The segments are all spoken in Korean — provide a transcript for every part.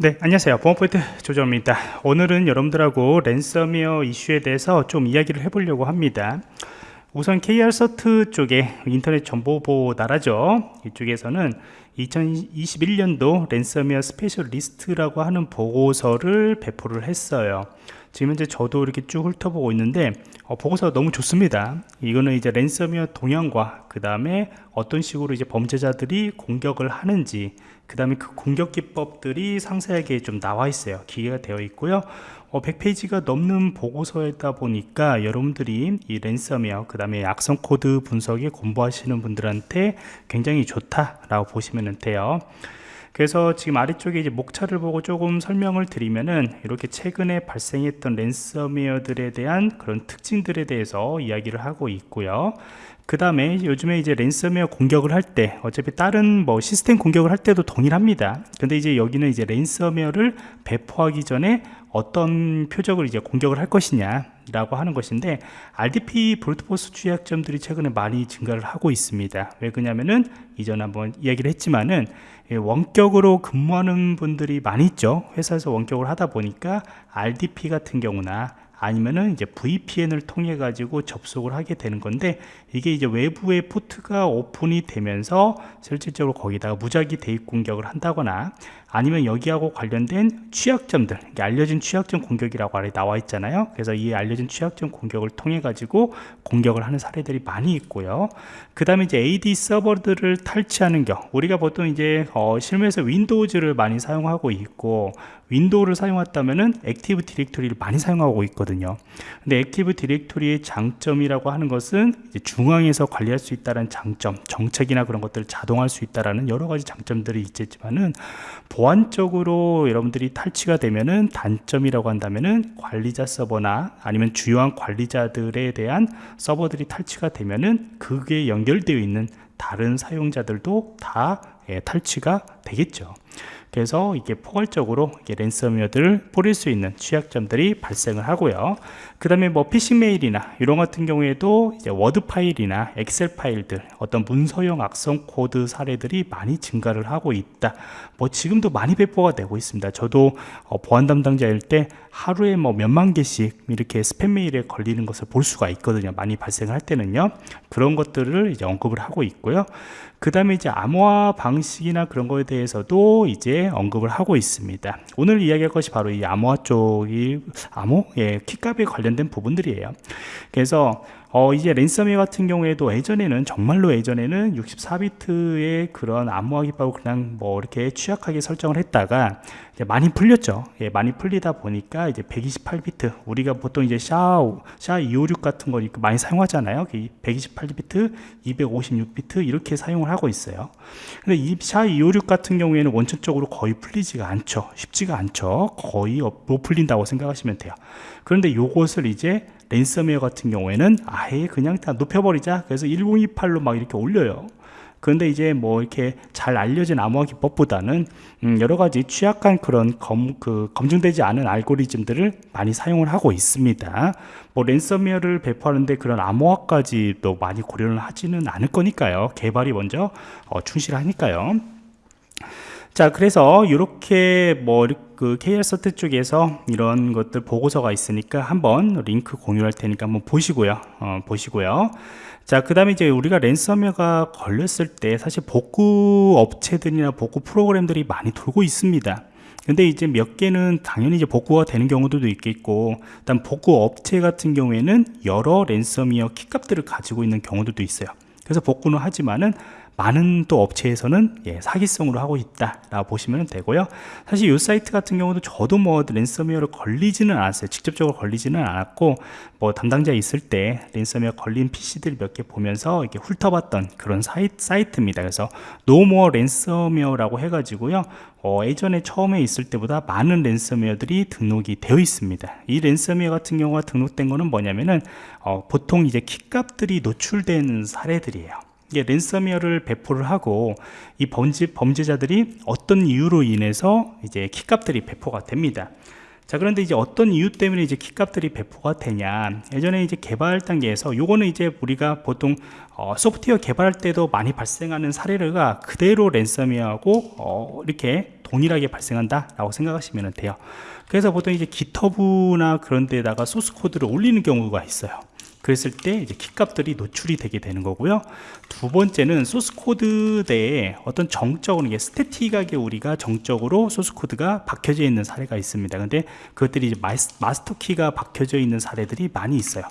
네 안녕하세요. 보안프로젝트 조정원입니다. 오늘은 여러분들하고 랜섬웨어 이슈에 대해서 좀 이야기를 해보려고 합니다. 우선 KrCERT 쪽에 인터넷 정보보호 나라죠. 이쪽에서는 2021년도 랜섬웨어 special report라고 하는 보고서를 배포를 했어요. 지금 현재 저도 이렇게 쭉 훑어보고 있는데 어, 보고서가 너무 좋습니다. 이거는 이제 랜섬웨어 동향과 그 다음에 어떤 식으로 이제 범죄자들이 공격을 하는지 그 다음에 그 공격 기법들이 상세하게 좀 나와 있어요. 기재가 되어 있고요. 어, 100페이지가 넘는 보고서이다 보니까 여러분들이 이 랜섬웨어 그 다음에 악성 코드 분석에 공부하시는 분들한테 굉장히 좋다라고 보시면 돼요 그래서 지금 아래쪽에 이제 목차를 보고 조금 설명을 드리면은 이렇게 최근에 발생했던 랜섬웨어들에 대한 그런 특징들에 대해서 이야기를 하고 있고요. 그 다음에 요즘에 이제 랜섬웨어 공격을 할 때 어차피 다른 뭐 시스템 공격을 할 때도 동일합니다. 근데 이제 여기는 이제 랜섬웨어를 배포하기 전에 어떤 표적을 이제 공격을 할 것이냐 라고 하는 것인데 RDP 브루트포스 취약점들이 최근에 많이 증가를 하고 있습니다. 왜 그러냐면은 이전에 한번 이야기를 했지만은 예, 원격으로 근무하는 분들이 많이 있죠. 회사에서 원격을 하다 보니까 RDP 같은 경우나 아니면은 이제 VPN을 통해 가지고 접속을 하게 되는 건데 이게 이제 외부의 포트가 오픈이 되면서 실질적으로 거기다가 무작위 대입 공격을 한다거나 아니면 여기하고 관련된 취약점들 알려진 취약점 공격이라고 아래 나와 있잖아요. 그래서 이 알려진 취약점 공격을 통해 가지고 공격을 하는 사례들이 많이 있고요. 그 다음에 이제 AD 서버들을 탈취하는 경우 우리가 보통 이제 어, 실무에서 윈도우즈를 많이 사용하고 있고 윈도우를 사용했다면은 Active Directory를 많이 사용하고 있거든요 근데 Active Directory의 장점이라고 하는 것은 중앙에서 관리할 수 있다는 장점 정책이나 그런 것들을 자동화할 수 있다라는 여러 가지 장점들이 있겠지만은 보안적으로 여러분들이 탈취가 되면은 단점이라고 한다면은 관리자 서버나 아니면 주요한 관리자들에 대한 서버들이 탈취가 되면은 그게 연결되어 있는 다른 사용자들도 다 예, 탈취가 되겠죠 그래서 이게 포괄적으로 이게 랜섬웨어들을 뿌릴 수 있는 취약점들이 발생을 하고요. 그 다음에 뭐 피싱 메일이나 이런 같은 경우에도 이제 워드 파일이나 엑셀 파일들 어떤 문서형 악성 코드 사례들이 많이 증가를 하고 있다. 뭐 지금도 많이 배포가 되고 있습니다. 저도 어 보안 담당자일 때 하루에 뭐 몇만 개씩 이렇게 스팸 메일에 걸리는 것을 볼 수가 있거든요. 많이 발생할 때는요. 그런 것들을 이제 언급을 하고 있고요. 그 다음에 이제 암호화 방식이나 그런 거에 대해서도 이제 언급을 하고 있습니다. 오늘 이야기할 것이 바로 이 암호화 쪽이 암호, 예, 키값에 관련된 부분들이에요. 그래서 어, 이제 랜섬웨어 같은 경우에도 예전에는 정말로 예전에는 64비트의 그런 암호화 기법을 그냥 뭐 이렇게 취약하게 설정을 했다가 이제 많이 풀렸죠. 예, 많이 풀리다 보니까 이제 128비트 우리가 보통 이제 샤, 샤256 같은 거 많이 사용하잖아요. 128비트, 256비트 이렇게 사용을 하고 있어요. 근데 이 샤256 같은 경우에는 원천적으로 거의 풀리지가 않죠. 쉽지가 않죠. 거의 못 풀린다고 생각하시면 돼요. 그런데 요것을 이제 랜섬웨어 같은 경우에는 아예 그냥 다 높여버리자 그래서 1028로 막 이렇게 올려요 그런데 이제 뭐 이렇게 잘 알려진 암호화 기법보다는 음 여러 가지 취약한 그런 검, 그 검증되지 않은 알고리즘들을 많이 사용을 하고 있습니다. 뭐 랜섬웨어를 배포하는데 그런 암호화까지도 많이 고려를 하지는 않을 거니까요. 개발이 먼저 어, 충실하니까요. 자 그래서 이렇게 뭐 그 KR 서트 쪽에서 이런 것들 보고서가 있으니까 한번 링크 공유할 테니까 한번 보시고요. 어, 보시고요. 자 그 다음에 이제 우리가 랜섬웨어가 걸렸을 때 사실 복구 업체들이나 복구 프로그램들이 많이 돌고 있습니다. 근데 이제 몇 개는 당연히 이제 복구가 되는 경우도 있겠고 일단 복구 업체 같은 경우에는 여러 랜섬웨어 키값들을 가지고 있는 경우도 있어요. 그래서 복구는 하지만은 많은 또 업체에서는 예, 사기성으로 하고 있다라고 보시면 되고요. 사실 이 사이트 같은 경우도 저도 뭐 랜섬웨어를 걸리지는 않았어요. 직접적으로 걸리지는 않았고 뭐 담당자 있을 때 랜섬웨어 걸린 PC들 몇 개 보면서 이렇게 훑어봤던 그런 사이, 사이트입니다. 그래서 No More 랜섬웨어라고 해가지고요. 어, 예전에 처음에 있을 때보다 많은 랜섬웨어들이 등록이 되어 있습니다. 이 랜섬웨어 같은 경우가 등록된 거는 뭐냐면은 어, 보통 이제 키값들이 노출된 사례들이에요. 이게 랜섬웨어를 배포를 하고 이 범죄, 범죄자들이 어떤 이유로 인해서 이제 키값들이 배포가 됩니다. 자 그런데 이제 어떤 이유 때문에 이제 키값들이 배포가 되냐. 예전에 이제 개발 단계에서 요거는 이제 우리가 보통 어, 소프트웨어 개발할 때도 많이 발생하는 사례가 그대로 랜섬웨어하고 어, 이렇게 동일하게 발생한다 라고 생각하시면 돼요. 그래서 보통 이제 GitHub나 그런 데다가 소스 코드를 올리는 경우가 있어요 그랬을 때 이제 키 값들이 노출이 되게 되는 거고요. 두 번째는 소스 코드 내에 어떤 정적으로 이게 static하게 우리가 정적으로 소스 코드가 박혀져 있는 사례가 있습니다. 근데 그것들이 이제 마스터 키가 박혀져 있는 사례들이 많이 있어요.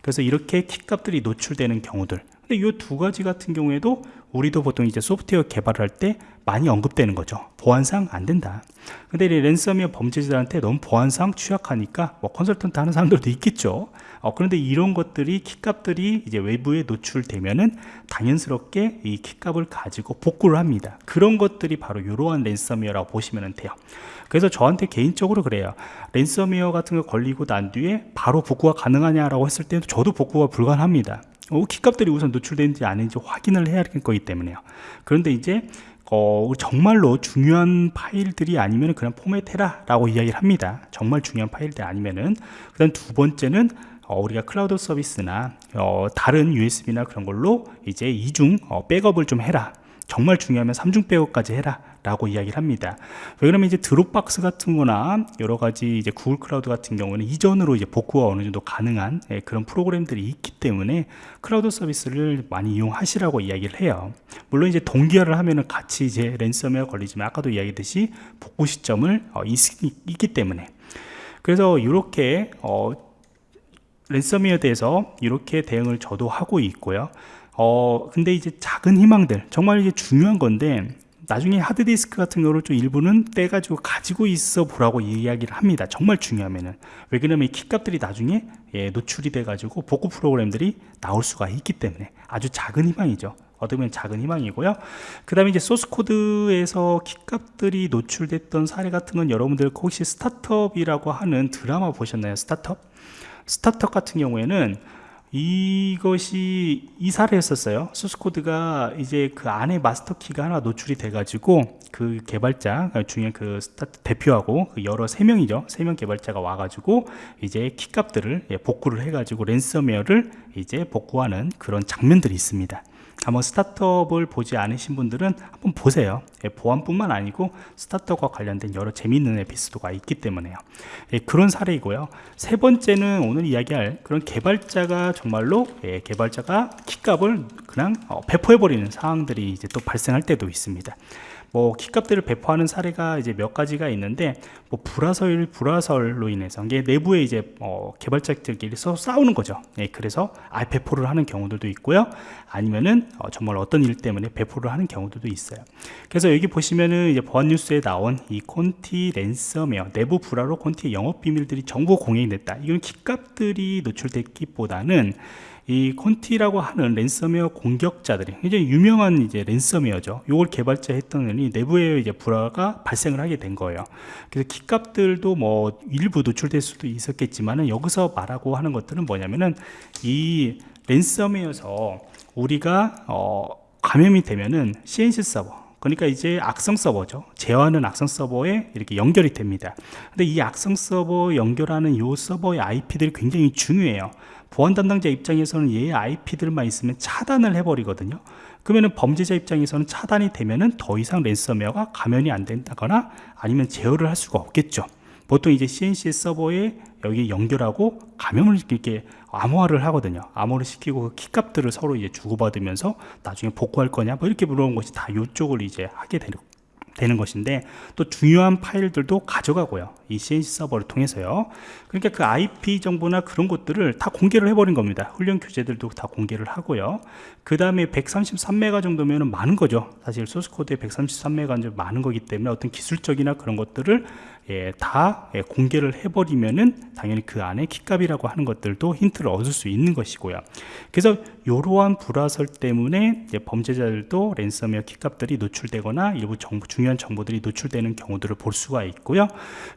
그래서 이렇게 키 값들이 노출되는 경우들. 근데 이 두 가지 같은 경우에도 우리도 보통 이제 소프트웨어 개발을 할 때 많이 언급되는 거죠. 보안상 안 된다. 근데 이 랜섬웨어 범죄자들한테 너무 보안상 취약하니까 뭐 컨설턴트 하는 사람들도 있겠죠. 어, 그런데 이런 것들이 키값들이 이제 외부에 노출되면은 당연스럽게 이 키값을 가지고 복구를 합니다. 그런 것들이 바로 이러한 랜섬웨어라고 보시면 돼요. 그래서 저한테 개인적으로 그래요. 랜섬웨어 같은 거 걸리고 난 뒤에 바로 복구가 가능하냐라고 했을 때도 저도 복구가 불가능합니다. 어, 키값들이 우선 노출되는지 아닌지 확인을 해야 될 거기 때문에요. 그런데 이제 어, 정말로 중요한 파일들이 아니면 그냥 포맷해라 라고 이야기를 합니다. 정말 중요한 파일들 아니면은. 그 다음 두 번째는 어, 우리가 클라우드 서비스나 어, 다른 USB나 그런 걸로 이제 이중 어, 백업을 좀 해라. 정말 중요하면 삼중 백업까지 해라 라고 이야기를 합니다. 왜 그러면 이제 Dropbox 같은 거나 여러 가지 이제 Google Cloud 같은 경우는 이전으로 이제 복구가 어느 정도 가능한 예, 그런 프로그램들이 있기 때문에 클라우드 서비스를 많이 이용하시라고 이야기를 해요. 물론 이제 동기화를 하면은 같이 이제 랜섬웨어 걸리지만 아까도 이야기했듯이 복구 시점을 어, 있, 기 때문에. 그래서 이렇게 어, 랜섬웨어에 대해서 이렇게 대응을 저도 하고 있고요. 어 근데 이제 작은 희망들 정말 이게 중요한 건데 나중에 하드디스크 같은 경우를 좀 일부는 떼가지고 가지고 있어 보라고 이야기를 합니다. 정말 중요하면은. 왜 그러냐면 이 키값들이 나중에 예, 노출이 돼 가지고 복구 프로그램들이 나올 수가 있기 때문에 아주 작은 희망이죠. 어떻게 보면 작은 희망이고요. 그 다음에 이제 소스 코드에서 키값들이 노출됐던 사례 같은 건 여러분들 혹시 스타트업이라고 하는 드라마 보셨나요? 스타트업? 스타트업 같은 경우에는 이것이 이 사례 였었어요. 소스코드가 이제 그 안에 마스터 키가 하나 노출이 돼 가지고 그 개발자 중에 그 스타트 대표하고 그 여러 세 명이죠. 세 명 개발자가 와 가지고 이제 키 값들을 예, 복구를 해 가지고 랜섬웨어를 이제 복구하는 그런 장면들이 있습니다 한번 스타트업을 보지 않으신 분들은 한번 보세요. 예, 보안뿐만 아니고 스타트업과 관련된 여러 재미있는 에피소드가 있기 때문에요. 예, 그런 사례이고요. 세 번째는 오늘 이야기할 그런 개발자가 정말로 예, 개발자가 키값을 그냥 어, 배포해버리는 상황들이 이제 또 발생할 때도 있습니다 뭐 키값들을 배포하는 사례가 이제 몇 가지가 있는데 뭐 불화설 불화설로 인해서 이게 내부에 이제 어, 개발자들끼리 서 싸우는 거죠. 예, 그래서 아 배포를 하는 경우들도 있고요. 아니면은 어, 정말 어떤 일 때문에 배포를 하는 경우들도 있어요. 그래서 여기 보시면은 이제 보안 뉴스에 나온 이 콘티 랜섬웨어 내부 불화로 콘티 영업 비밀들이 정보 공개이 됐다. 이건 키값들이 노출됐기보다는 이 Conti라고 하는 랜섬웨어 공격자들이 이제 유명한 이제 랜섬웨어죠. 이걸 개발자 했던 이 내부에 이제 불화가 발생을 하게 된 거예요. 그래서 키값들도 뭐 일부 노출될 수도 있었겠지만은 여기서 말하고 하는 것들은 뭐냐면은 이 랜섬웨어에서 우리가 어 감염이 되면은 CNC 서버 그러니까 이제 악성 서버죠. 제어하는 악성 서버에 이렇게 연결이 됩니다. 근데 이 악성 서버 연결하는 이 서버의 IP들이 굉장히 중요해요. 보안 담당자 입장에서는 얘의 IP들만 있으면 차단을 해버리거든요. 그러면 범죄자 입장에서는 차단이 되면 은 더 이상 랜섬웨어가 감염이 안 된다거나 아니면 제어를 할 수가 없겠죠 보통 이제 CNC 서버에 여기 연결하고 감염을 이렇게 암호화를 하거든요. 암호를 시키고 그 키값들을 서로 이제 주고받으면서 나중에 복구할 거냐 뭐 이렇게 물어본 것이 다 이쪽을 이제 하게 되는 것인데 또 중요한 파일들도 가져가고요 이 CNC 서버를 통해서요. 그러니까 그 IP 정보나 그런 것들을 다 공개를 해버린 겁니다. 훈련 교재들도 다 공개를 하고요. 그 다음에 133메가 정도면 많은 거죠. 사실 소스코드에 133메가 많은 거기 때문에 어떤 기술적이나 그런 것들을 예, 다 예, 공개를 해버리면은 당연히 그 안에 키값이라고 하는 것들도 힌트를 얻을 수 있는 것이고요. 그래서 이러한 불화설 때문에 범죄자들도 랜섬웨어 키값들이 노출되거나 일부 정보, 중요한 정보들이 노출되는 경우들을 볼 수가 있고요.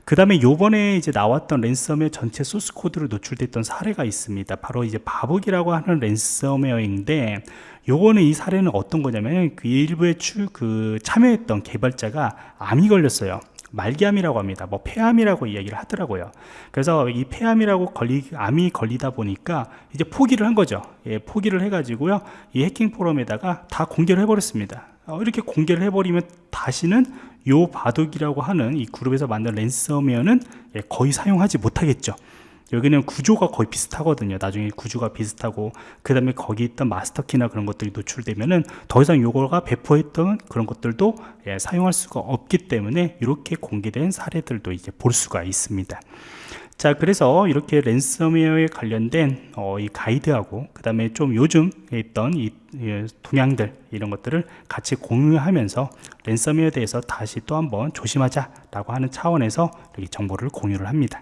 그 다음에 요번에 이제 나왔던 랜섬웨어 전체 소스 코드로 노출됐던 사례가 있습니다 바로 이제 Babuk이라고 하는 랜섬웨어인데 요거는 이 사례는 어떤 거냐면 그 일부에 추, 그 참여했던 개발자가 암이 걸렸어요 말기암이라고 합니다. 뭐 폐암이라고 이야기를 하더라고요. 그래서 이 폐암이라고 걸리 암이 걸리다 보니까 이제 포기를 한 거죠. 예, 포기를 해 가지고요. 이 해킹 포럼에다가 다 공개를 해버렸습니다. 어, 이렇게 공개를 해버리면 다시는 요 바둑이라고 하는 이 그룹에서 만든 랜섬웨어는 예, 거의 사용하지 못하겠죠. 여기는 구조가 거의 비슷하거든요. 나중에 구조가 비슷하고 그 다음에 거기 있던 마스터키나 그런 것들이 노출되면은 더 이상 요거가 배포했던 그런 것들도 예, 사용할 수가 없기 때문에 이렇게 공개된 사례들도 이제 볼 수가 있습니다 자 그래서 이렇게 랜섬웨어에 관련된 어, 이 가이드하고 그 다음에 좀 요즘 있던 이 예, 동향들 이런 것들을 같이 공유하면서 랜섬웨어에 대해서 다시 또 한번 조심하자 라고 하는 차원에서 정보를 공유를 합니다